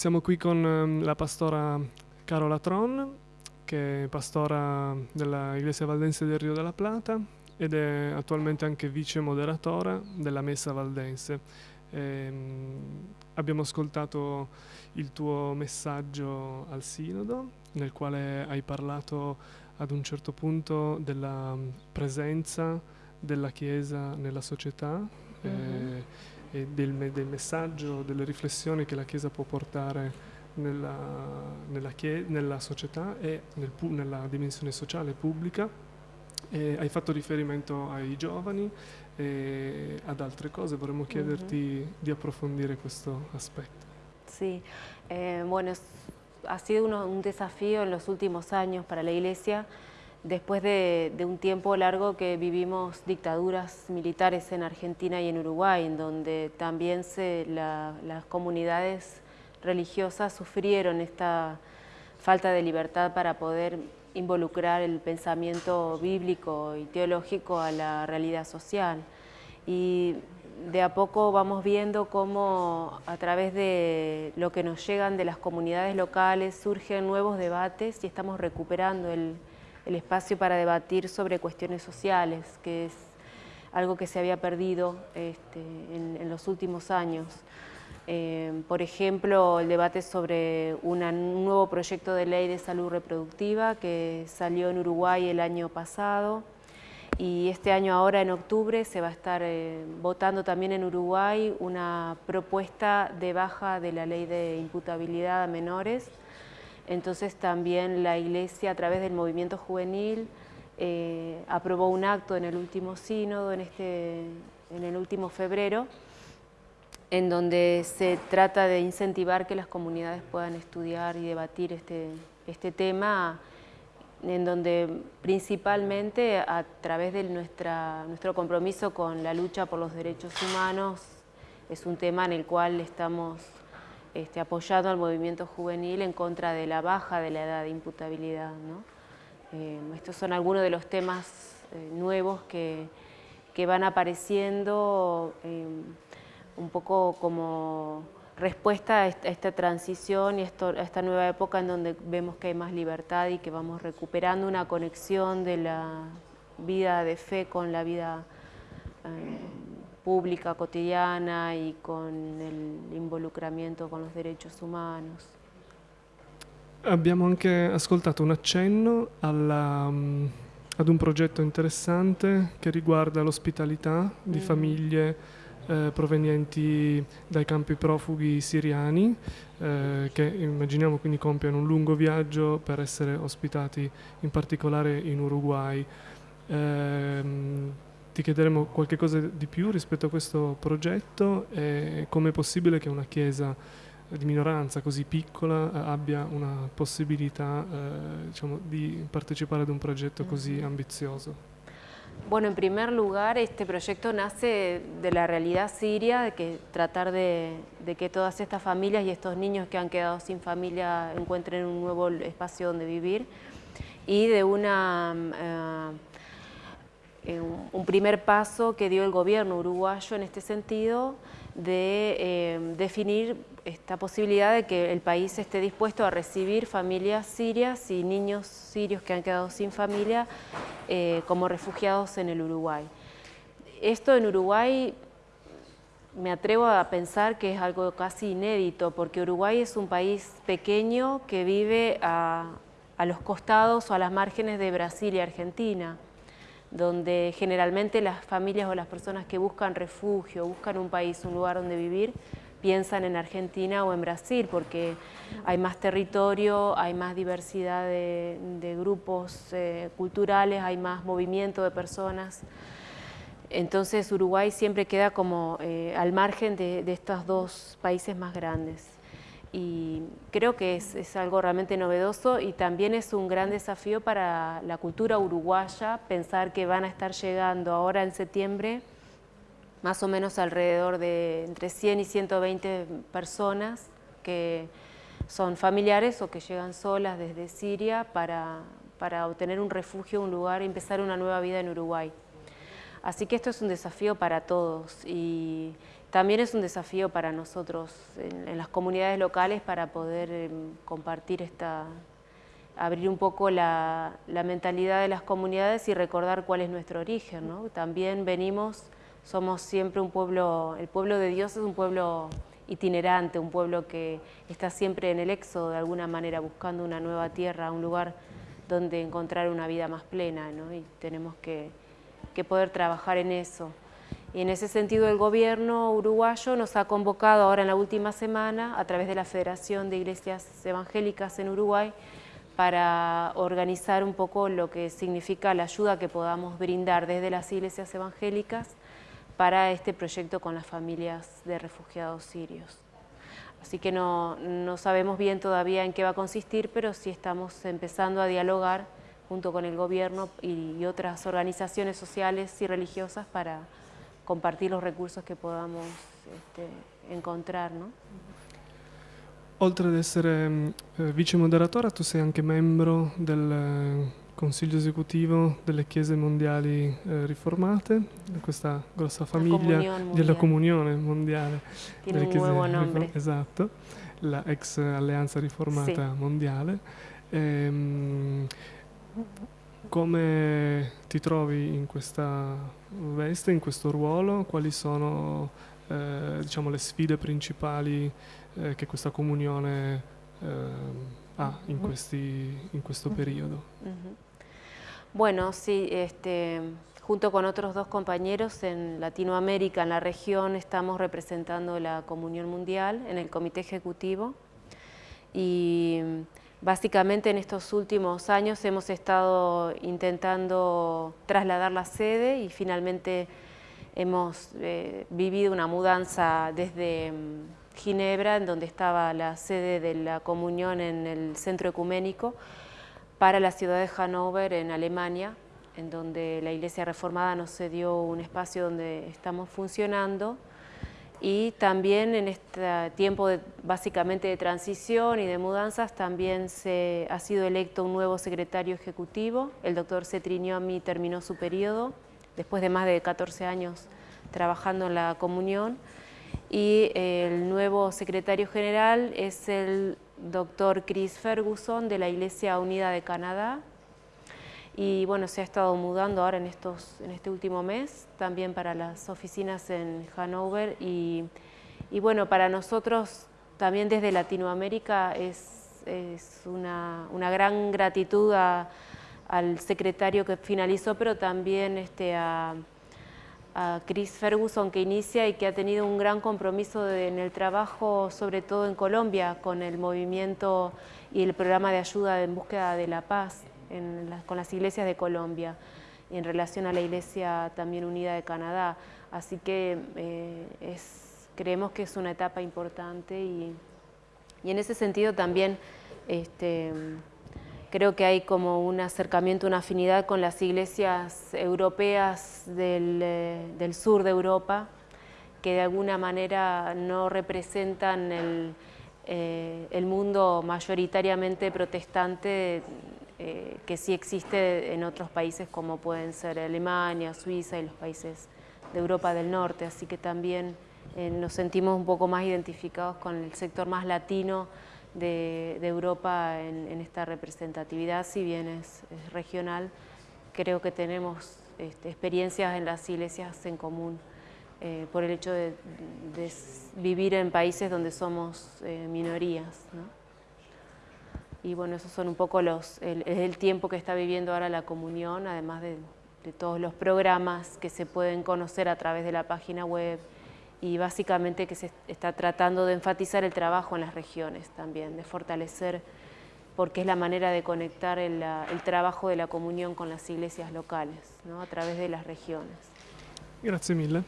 Siamo qui con ehm, la pastora Carola Tron, che è pastora della Iglesia Valdense del Rio della Plata ed è attualmente anche vice moderatora della Messa Valdense. Ehm, abbiamo ascoltato il tuo messaggio al Sinodo, nel quale hai parlato ad un certo punto della presenza della Chiesa nella società. Mhm. eh, e del, me- del messaggio, delle riflessioni che la Chiesa può portare nella, nella chie- nella società e nel nella dimensione sociale e pubblica. E hai fatto riferimento ai giovani e ad altre cose, vorremmo chiederti di approfondire questo aspetto. Sí, eh, bueno, ha sido uno- un desafío en los últimos años para la Iglesia, después de, un tiempo largo que vivimos dictaduras militares en Argentina y en Uruguay, en donde también las comunidades religiosas sufrieron esta falta de libertad para poder involucrar el pensamiento bíblico y teológico a la realidad social. Y de a poco vamos viendo cómo a través de lo que nos llegan de las comunidades locales surgen nuevos debates y estamos recuperando el, el espacio para debatir sobre cuestiones sociales, que es algo que se había perdido este, en, los últimos años. Eh, por ejemplo, el debate sobre un nuevo proyecto de ley de salud reproductiva que salió en Uruguay el año pasado y este año ahora en octubre se va a estar eh, votando también en Uruguay una propuesta de baja de la ley de imputabilidad a menores. Entonces también la Iglesia a través del movimiento juvenil eh, aprobó un acto en el último sínodo, en, este, en el último febrero, en donde se trata de incentivar que las comunidades puedan estudiar y debatir este, este tema, en donde principalmente a través de nuestro compromiso con la lucha por los derechos humanos, es un tema en el cual estamos este, apoyando al movimiento juvenil en contra de la baja de la edad de imputabilidad. Eh, estos son algunos de los temas eh, nuevos que, que van apareciendo eh, un poco como respuesta a esta, transición y a esta nueva época en donde vemos que hay más libertad y que vamos recuperando una conexión de la vida de fe con la vida pública, cotidiana y con el involucramiento con los derechos humanos. Abbiamo anche ascoltato un accenno alla, mm, ad un progetto interessante che riguarda l'ospitalità di Mm. famiglie eh, provenienti dai campi profughi siriani eh, che immaginiamo quindi compiano un lungo viaggio per essere ospitati in particolare in Uruguay. Ehm, ti chiederemo qualche cosa di più rispetto a questo progetto e come è possibile che una chiesa di minoranza così piccola eh, abbia una possibilità eh, diciamo, di partecipare ad un progetto così ambizioso. Bueno, en primer lugar, este proyecto nace de la realidad siria, de que tratar de, de que todas estas familias y estos niños que han quedado sin familia encuentren un nuevo espacio donde vivir y de una, mm, eh, un- un primer paso que dio el gobierno uruguayo en este sentido de eh, definir esta posibilidad de que el país esté dispuesto a recibir familias sirias y niños sirios que han quedado sin familia eh, como refugiados en el Uruguay. Esto en Uruguay me atrevo a pensar que es algo casi inédito, porque Uruguay es un país pequeño que vive a, a los costados o a las márgenes de Brasil y Argentina, donde generalmente las familias o las personas que buscan refugio, buscan un país, un lugar donde vivir, piensan en Argentina o en Brasil, porque hay más territorio, hay más diversidad de, grupos eh, culturales, hay más movimiento de personas. Entonces Uruguay siempre queda como eh, al margen de estos dos países más grandes. Y creo que es, algo realmente novedoso y también es un gran desafío para la cultura uruguaya pensar que van a estar llegando ahora en septiembre más o menos alrededor de entre 100 y 120 personas que son familiares o que llegan solas desde Siria para, para obtener un refugio, un lugar y empezar una nueva vida en Uruguay. Así que esto es un desafío para todos y, también es un desafío para nosotros en, las comunidades locales para poder em, compartir esta, abrir un poco la, mentalidad de las comunidades y recordar cuál es nuestro origen. ¿no? También venimos, somos siempre un pueblo, el pueblo de Dios es un pueblo itinerante, un pueblo que está siempre en el éxodo de alguna manera, buscando una nueva tierra, un lugar donde encontrar una vida más plena, ¿no? y tenemos que, que poder trabajar en eso. Y en ese sentido el gobierno uruguayo nos ha convocado ahora en la última semana a través de la Federación de Iglesias Evangélicas en Uruguay para organizar un poco lo que significa la ayuda que podamos brindar desde las iglesias evangélicas para este proyecto con las familias de refugiados sirios. Así que no, no sabemos bien todavía en qué va a consistir, pero sí estamos empezando a dialogar junto con el gobierno y otras organizaciones sociales y religiosas para compartir los recursos che podamos este, encontrar. No? Oltre ad essere eh, vice moderatore, tu sei anche membro del eh, Consiglio esecutivo delle Chiese Mondiali eh, Riformate, di questa grossa famiglia della Comunione Mondiale. Tiene un nuovo nome. Esatto, la ex Alleanza Riformata sì. Mondiale. Ehm, come ti trovi in questa veste, in questo ruolo? Quali sono eh, diciamo, le sfide principali eh, che questa comunione eh, ha in, questi, in, questo periodo? Bueno, sí, este, junto con otros dos compañeros en Latinoamérica, en la región, estamos representando la Comunión Mundial en el Comité Ejecutivo y Básicamente en estos últimos años hemos estado intentando trasladar la sede y finalmente hemos eh, vivido una mudanza desde mm, Ginebra, en donde estaba la sede de la comunión en el centro ecuménico, para la ciudad de Hannover, en Alemania, en donde la Iglesia Reformada nos cedió un espacio donde estamos funcionando y también en este tiempo básicamente de transición y de mudanzas también se ha sido electo un nuevo secretario ejecutivo, el doctor Cetriñomi terminó su periodo después de más de 14 años trabajando en la comunión. Y el nuevo secretario general es el doctor Chris Ferguson de la Iglesia Unida de Canadá, y bueno, se ha estado mudando ahora en, estos, en este último mes, también para las oficinas en Hanover. Y, y bueno, para nosotros también desde Latinoamérica es, es una, una, gran gratitud al secretario que finalizó, pero también este, a, a, Chris Ferguson que inicia y que ha tenido un gran compromiso en el trabajo, sobre todo en Colombia, con el movimiento y el programa de ayuda en búsqueda de la paz con las iglesias de Colombia y en relación a la Iglesia también unida de Canadá. Así que eh, creemos que es una etapa importante y, en ese sentido también este, creo que hay como un acercamiento, una afinidad con las iglesias europeas del, eh, sur de Europa, que de alguna manera no representan el, eh, el mundo mayoritariamente protestante eh, que sí existe en otros países como pueden ser Alemania, Suiza y los países de Europa del Norte, así que también eh, nos sentimos un poco más identificados con el sector más latino de, Europa en, esta representatividad, si bien es, regional, creo que tenemos este, experiencias en las iglesias en común eh, por el hecho de, vivir en países donde somos minorías. Y bueno, esos son un poco los, el, el tiempo que está viviendo ahora la comunión, además de, todos los programas que se pueden conocer a través de la página web y básicamente que se está tratando de enfatizar el trabajo en las regiones también, de fortalecer, porque es la manera de conectar el, el trabajo de la comunión con las iglesias locales, ¿no? a través de las regiones. Gracias mille.